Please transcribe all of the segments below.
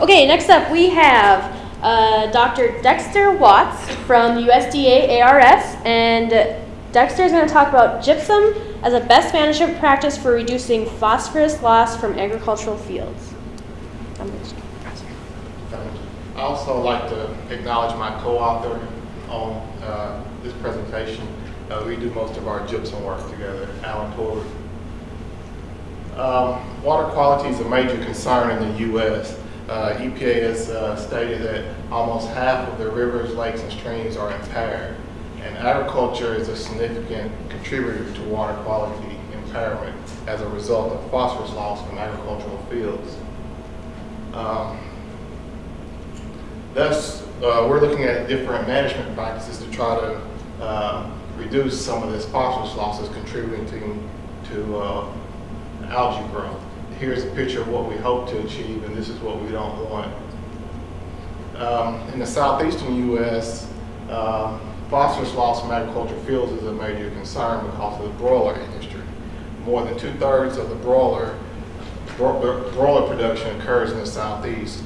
Okay, next up we have uh, Dr. Dexter Watts from USDA ARS, and Dexter is going to talk about gypsum as a best management practice for reducing phosphorus loss from agricultural fields. I also like to acknowledge my co-author on uh, this presentation. Uh, we do most of our gypsum work together, Allen Torbert. Um, water quality is a major concern in the U.S. Uh, EPA has uh, stated that almost half of the rivers, lakes, and streams are impaired, and agriculture is a significant contributor to water quality impairment as a result of phosphorus loss from agricultural fields. Um, thus, uh, we're looking at different management practices to try to uh, reduce some of this phosphorus losses contributing to, to uh, algae growth. Here's a picture of what we hope to achieve, and this is what we don't want. Um, in the southeastern U.S., um, phosphorus loss from agricultural fields is a major concern because of the broiler industry. More than two-thirds of the broiler, bro broiler production occurs in the southeast.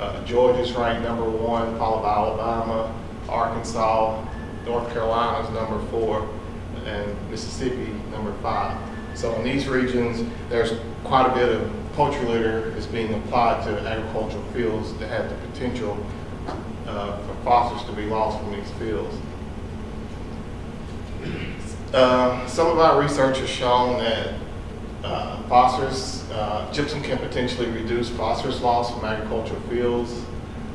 Uh, Georgia's ranked number one, followed by Alabama, Arkansas, North Carolina's number four, and Mississippi number five. So in these regions, there's quite a bit of poultry litter is being applied to agricultural fields that have the potential uh, for phosphorus to be lost from these fields. Uh, some of our research has shown that uh, phosphorus, uh, gypsum can potentially reduce phosphorus loss from agricultural fields.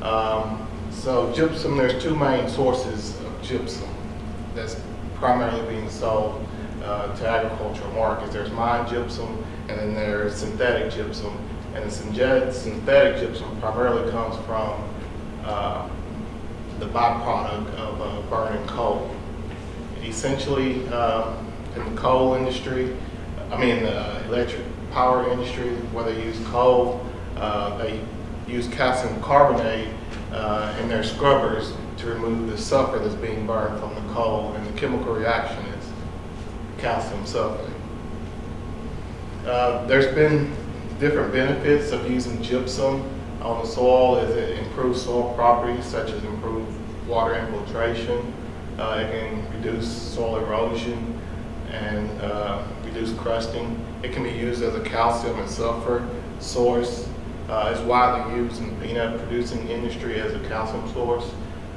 Um, so gypsum, there's two main sources of gypsum that's primarily being sold uh, to agricultural markets. There's mine gypsum and then there's synthetic gypsum. And the synthetic gypsum primarily comes from uh, the byproduct of uh, burning coal. Essentially, uh, in the coal industry, I mean the electric power industry, where they use coal, uh, they use calcium carbonate uh, in their scrubbers to remove the sulfur that's being burned from the coal, and the chemical reaction calcium sulfate. Uh, there's been different benefits of using gypsum on the soil as it improves soil properties such as improved water infiltration. Uh, it can reduce soil erosion and uh, reduce crusting. It can be used as a calcium and sulfur source. Uh, it's widely used in the peanut producing industry as a calcium source.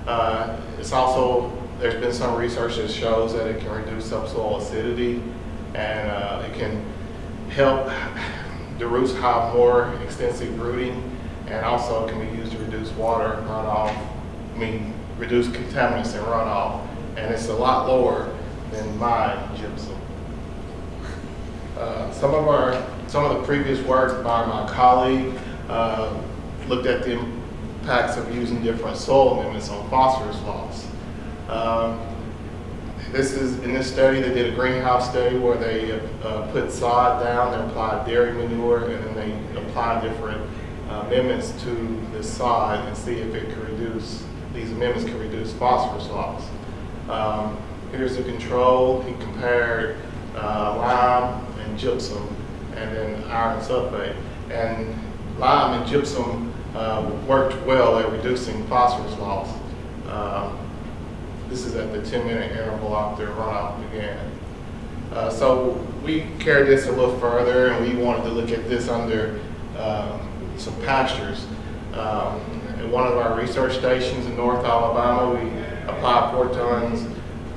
Uh, it's also, there's been some research that shows that it can reduce subsoil acidity and uh, it can help the roots have more extensive rooting and also can be used to reduce water runoff, I mean, reduce contaminants and runoff, and it's a lot lower than my gypsum. Uh, some of our, some of the previous work by my colleague uh, looked at the impacts of using different soil amendments on phosphorus loss. Um, this is, in this study, they did a greenhouse study where they uh, put sod down, they applied dairy manure, and then they applied different uh, amendments to the sod and see if it could reduce, these amendments could reduce phosphorus loss. Um, here's the control. He compared uh, lime and gypsum and then iron sulfate. And lime and gypsum uh, worked well at reducing phosphorus loss. Um, this is at the 10 minute interval after runoff began. Uh, so we carried this a little further and we wanted to look at this under um, some pastures. Um, at one of our research stations in North Alabama, we applied four tons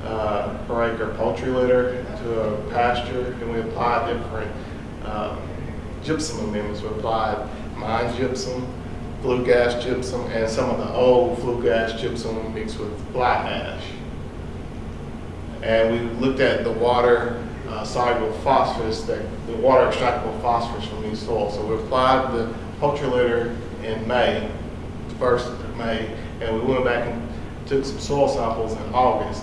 uh, per acre poultry litter to a pasture and we applied different um, gypsum amendments. We applied mine gypsum, flue gas gypsum, and some of the old flue gas gypsum mixed with black ash. And we looked at the water uh, soluble phosphorus, that, the water extractable phosphorus from these soils. So we applied the poultry litter in May, first of May, and we went back and took some soil samples in August.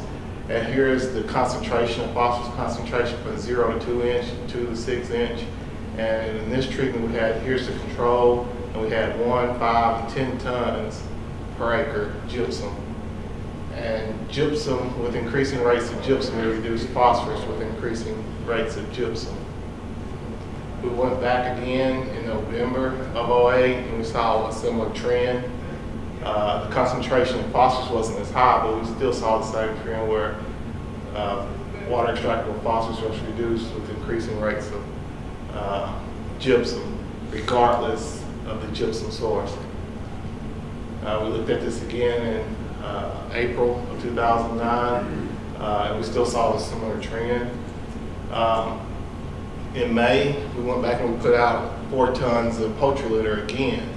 And here is the concentration, phosphorus concentration from zero to two inch, two to six inch. And in this treatment we had, here's the control, and we had one, five, and 10 tons per acre gypsum. And gypsum, with increasing rates of gypsum, we reduce phosphorus with increasing rates of gypsum. We went back again in November of 08 and we saw a similar trend. Uh, the concentration of phosphorus wasn't as high, but we still saw the same trend where uh, water extractable phosphorus was reduced with increasing rates of uh, gypsum, regardless of the gypsum source. Uh, we looked at this again in uh, April of 2009, uh, and we still saw a similar trend. Um, in May, we went back and we put out four tons of poultry litter again.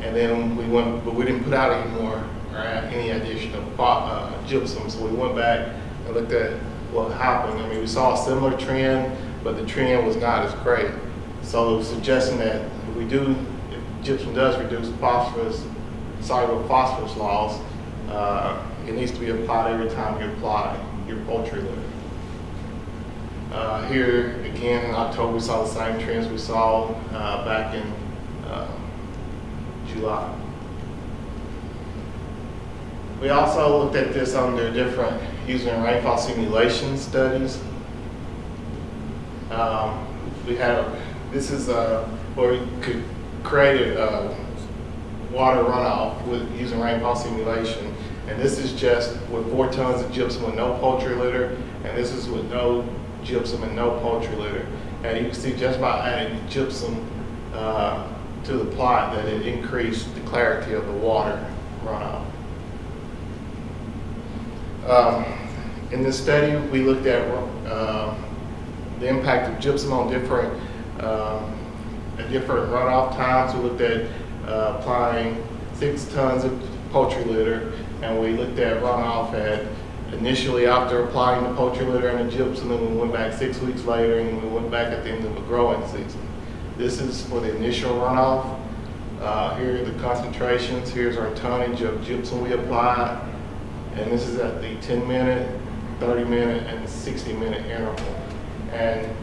And then we went, but we didn't put out any more or any additional uh, gypsum. So we went back and looked at what happened. I mean, we saw a similar trend, but the trend was not as great. So suggesting that we do, gypsum does reduce phosphorus, soluble phosphorus loss, uh, it needs to be applied every time you apply your poultry litter. Uh, here again in October, we saw the same trends we saw uh, back in uh, July. We also looked at this under different using rainfall simulation studies. Um, we had this is uh, where we could create a uh, water runoff with using rainfall simulation. And this is just with four tons of gypsum with no poultry litter, and this is with no gypsum and no poultry litter. And you can see just by adding gypsum uh, to the plot that it increased the clarity of the water runoff. Um, in this study, we looked at uh, the impact of gypsum on different um, at different runoff times. We looked at uh, applying six tons of poultry litter, and we looked at runoff at initially after applying the poultry litter and the gypsum, and then we went back six weeks later, and we went back at the end of the growing season. This is for the initial runoff. Uh, here are the concentrations. Here's our tonnage of gypsum we applied, and this is at the 10 minute, 30 minute, and 60 minute interval. And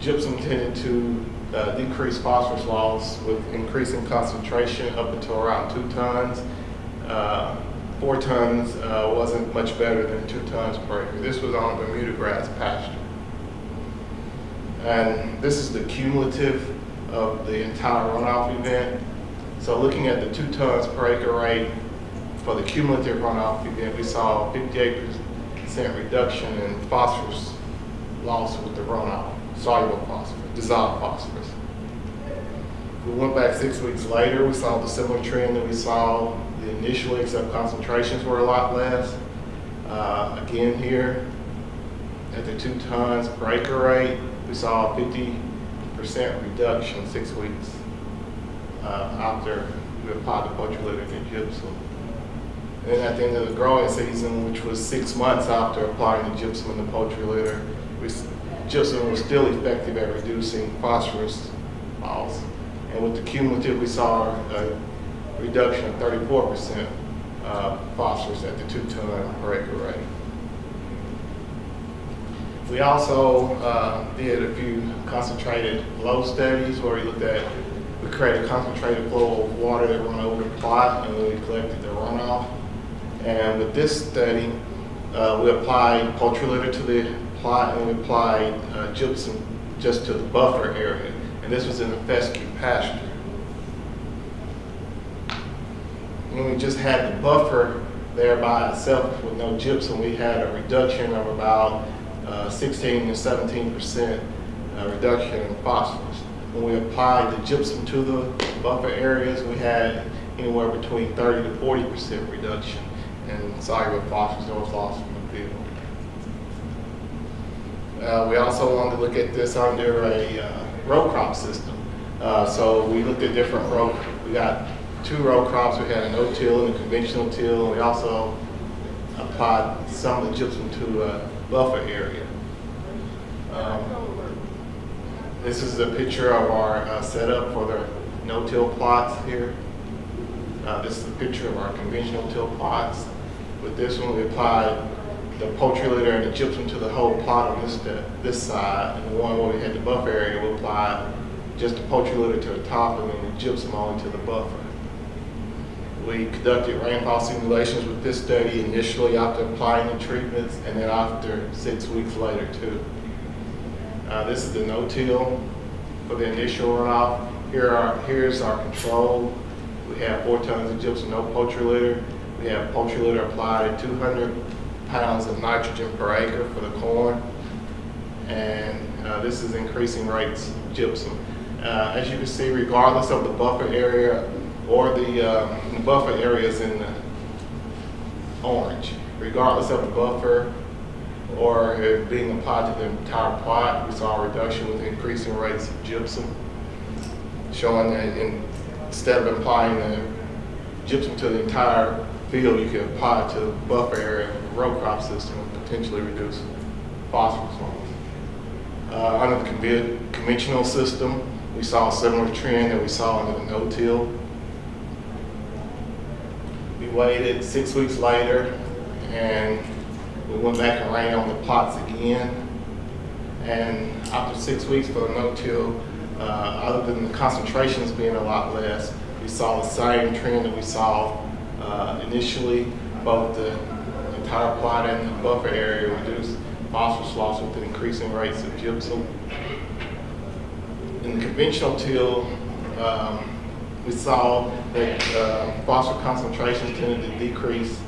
gypsum tended to uh, decrease phosphorus loss with increasing concentration up until around two tons. Uh, four tons uh, wasn't much better than two tons per acre. This was on Bermuda grass pasture. And this is the cumulative of the entire runoff event. So looking at the two tons per acre rate for the cumulative runoff event, we saw 58% reduction in phosphorus loss with the runoff, soluble phosphorus, dissolved phosphorus. We went back six weeks later, we saw the similar trend that we saw initially, except concentrations were a lot less. Uh, again here, at the two tons per acre rate, we saw a 50% reduction six weeks uh, after we applied the poultry litter and gypsum. And at the end of the growing season, which was six months after applying the gypsum and the poultry litter, we, gypsum was still effective at reducing phosphorus loss. And with the cumulative, we saw a reduction of 34% uh, phosphorus at the two ton per acre rate. We also uh, did a few concentrated flow studies where we looked at, we created a concentrated flow of water that run over the plot and we collected the runoff. And with this study, uh, we applied poultry litter to the and we applied uh, gypsum just to the buffer area. And this was in a fescue pasture. When we just had the buffer there by itself with no gypsum, we had a reduction of about uh, 16 to 17 percent uh, reduction in phosphorus. When we applied the gypsum to the buffer areas, we had anywhere between 30 to 40 percent reduction in soluble phosphorus that was lost from the field. Uh, we also wanted to look at this under a uh, row crop system. Uh, so we looked at different row, we got two row crops. We had a no-till and a conventional till. We also applied some of the gypsum to a buffer area. Um, this is a picture of our uh, setup for the no-till plots here. Uh, this is a picture of our conventional till plots. With this one, we applied the poultry litter and the gypsum to the whole plot on this this side, and the one where we had the buffer area, we applied just the poultry litter to the top and then the gypsum only to the buffer. We conducted rainfall simulations with this study initially after applying the treatments and then after six weeks later too. Uh, this is the no-till for the initial runoff. Here are, here's our control. We have four tons of gypsum, no poultry litter. We have poultry litter applied at 200 pounds of nitrogen per acre for the corn. And uh, this is increasing rates gypsum. Uh, As you can see, regardless of the buffer area or the uh, the buffer areas in orange, regardless of the buffer or it being applied to the entire plot, we saw a reduction with increasing rates of gypsum, showing that in- instead of applying the gypsum to the entire field, you can apply to the buffer area of the row crop system and potentially reduce phosphorus levels. Uh, Under the conven- conventional system, we saw a similar trend that we saw under the no-till. We waited six weeks later, and we went back and ran on the plots again. And after six weeks for the no-till, uh, other than the concentrations being a lot less, we saw the same trend that we saw uh, initially, both the entire plot and the buffer area reduced phosphorus loss with increasing rates of gypsum. In the conventional till, um, we saw that uh, phosphorus concentrations tended to decrease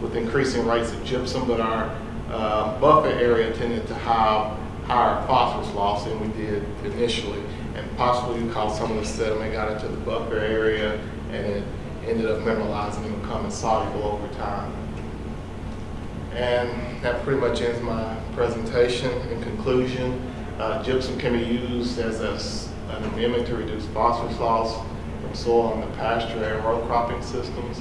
with increasing rates of gypsum, but our uh, buffer area tended to have higher phosphorus loss than we did initially. And possibly because some of the sediment got into the buffer area and it ended up mineralizing and becoming soluble over time. And that pretty much ends my presentation. In conclusion, uh, gypsum can be used as a an amendment to reduce phosphorus loss from soil in the pasture and row cropping systems.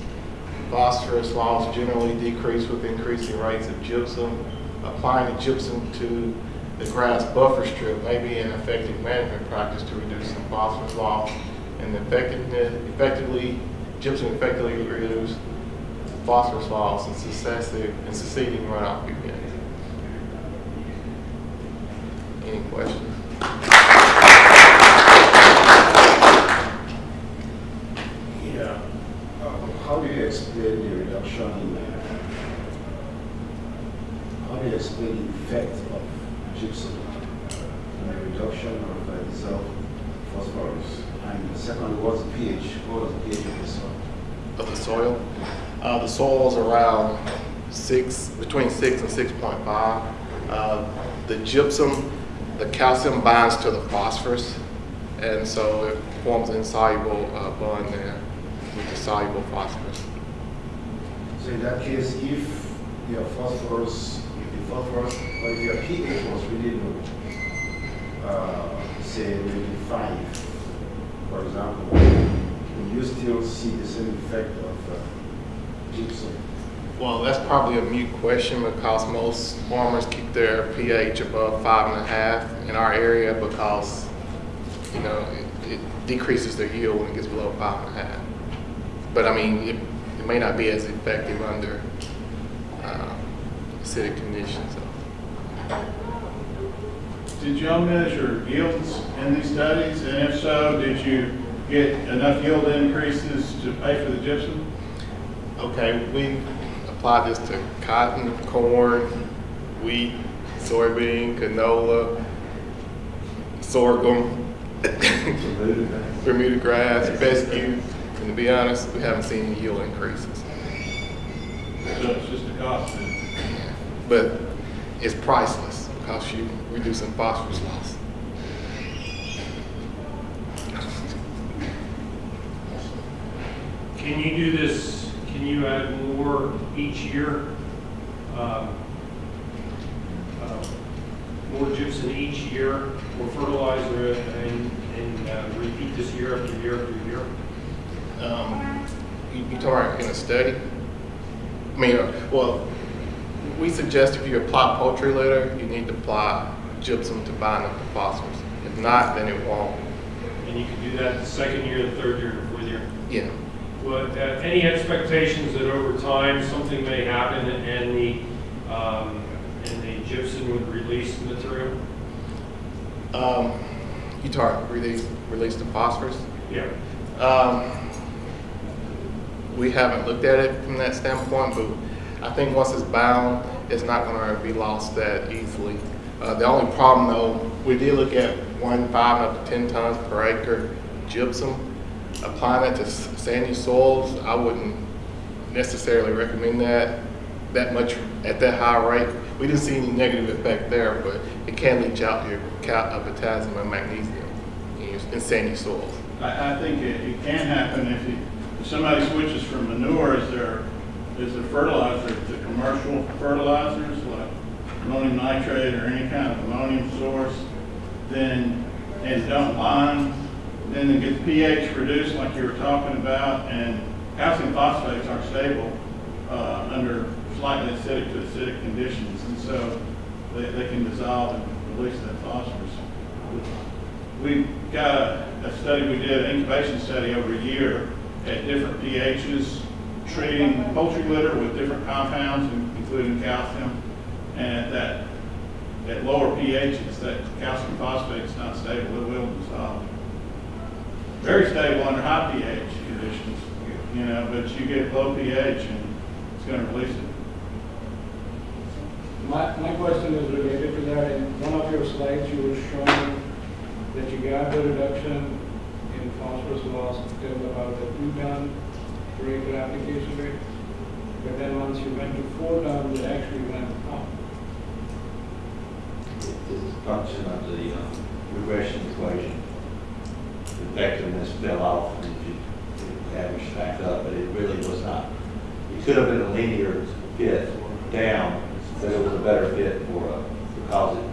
Phosphorus loss generally decrease with increasing rates of gypsum. Applying the gypsum to the grass buffer strip may be an effective management practice to reduce some phosphorus loss. And effectively, gypsum effectively reduce phosphorus loss and successive and succeeding runoff events. Any questions? Yeah. Um, How do you explain the reduction in, uh, how do you explain the effect of gypsum in the reduction of uh, phosphorus? And the second, what's the pH? What was the pH of the soil? of the soil. Uh, the soil's around six, between six and six point five. Uh, the gypsum, the calcium binds to the phosphorus, and so it forms an insoluble uh, bond there with the soluble phosphorus. So in that case, if your phosphorus, if the phosphorus, or if your pH was really low, uh, say maybe five, for example, will you still see the same effect of uh, gypsum? Well, that's probably a mute question because most farmers keep their pH above five and a half in our area because, you know, it, it decreases their yield when it gets below five and a half. But I mean, it, it may not be as effective under uh, acidic conditions. Did y'all measure yields in these studies? And if so, did you get enough yield increases to pay for the gypsum? Okay, we applied this to cotton, corn, wheat, soybean, canola, sorghum, Bermuda grass, fescue, and to be honest, we haven't seen any yield increases. So it's just a cost? But it's priceless because you reducing phosphorus loss. Can you do this, can you add more each year? Um, uh, More gypsum each year, more fertilizer, and, and uh, repeat this year after year after year? Um, you, you talking in a study? I mean, uh, well, we suggest if you apply poultry litter, you need to apply gypsum to bind up the phosphorus. If not, then it won't. And you can do that the second year, the third year, the fourth year? Yeah. Well, uh, any expectations that over time, something may happen and the, um, and the gypsum would release material? Um, you talk release release the phosphorus. Yeah. Um, we haven't looked at it from that standpoint, but I think once it's bound, it's not going to be lost that easily. Uh, the only problem, though, we did look at one five up to ten tons per acre gypsum. Applying that to sandy soils, I wouldn't necessarily recommend that, that much at that high rate. We didn't see any negative effect there, but it can leach out your uh, potassium and magnesium in sandy soils. I, I think it, it can happen if you, if somebody switches from manure as their, as their fertilizer to commercial fertilizers like ammonium nitrate or any kind of ammonium source, then, and don't lime, then it gets pH reduced like you were talking about, and calcium phosphates aren't stable, uh, under slightly acidic to acidic conditions, and so they, they can dissolve and release that phosphorus. We've got a, a study we did, an incubation study over a year at different pHs, treating poultry litter with different compounds, including calcium. And at that, at lower pHs, that calcium phosphate is not stable, it will dissolve. Very stable under high pH conditions, you know, but you get low pH and it's gonna release it. My, my question is related to that. In one of your slides, you were showing that you got the reduction in phosphorus loss till about the two ton acre application rate. But then once you went to four tons, it actually went up. It's a function of the uh, regression equation. The effectiveness fell off and you averaged back up, but it really was not. It could have been a linear fit down, but it was a better fit for, uh, because it,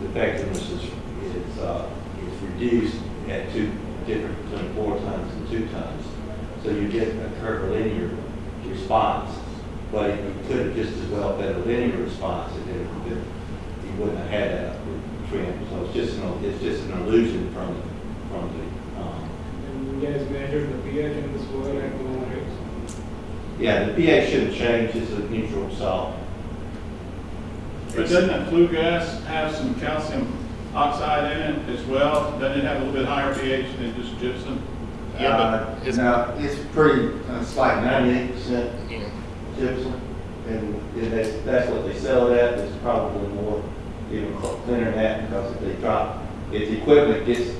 the effectiveness is, is, uh, is reduced at two, different between four tons and two tons. So you get a curvilinear response, but it could have just as well been a linear response if it had been you wouldn't have had that trend. So it's just, an it's just an illusion from, from the, um, And you guys measured the pH in the soil at low rates. yeah, the pH shouldn't change, it's a neutral salt. But doesn't that flue gas have some calcium oxide in it as well? Doesn't it have a little bit higher pH than just gypsum? Yeah, Uh, but it's, No, it's pretty, uh, it's like ninety-eight percent yeah. gypsum, and if that's, that's what they sell it at, it's probably more, even thinner than that, because if they drop, if the equipment gets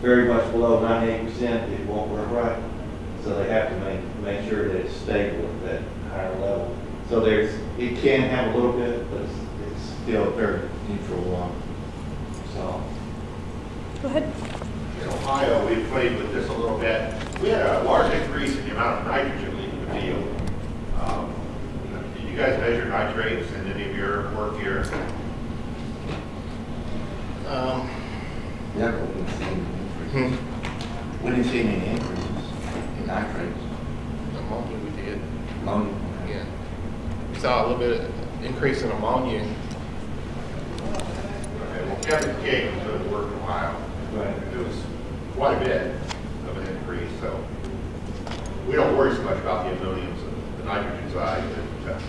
very much below ninety-eight percent, it won't work right. So they have to make, make sure that it's stable at that higher level. So there's, it can have a little bit, but it's, it's still very neutral, um, so. Go ahead. In Ohio, we played with this a little bit. We had a large increase in the amount of nitrogen leaving the field. Um, Did you guys measure nitrates in any of your work here? Um, Yeah, but we didn't see any increases. hmm, We didn't see any increases in nitrates, ammonia we did, ammonia. yeah. We saw a little bit of increase in ammonia. Okay, well, Kevin King was doing work in Ohio. Right. It was quite a bit of an increase, so we don't worry so much about the ammoniums and the nitrogen side, but uh,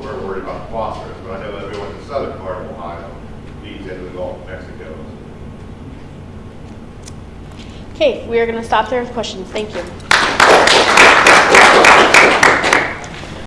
we're worried about the phosphorus. But I know everyone in the southern part of Ohio feeds into the Gulf of Mexico. Okay, we are going to stop there with questions. Thank you.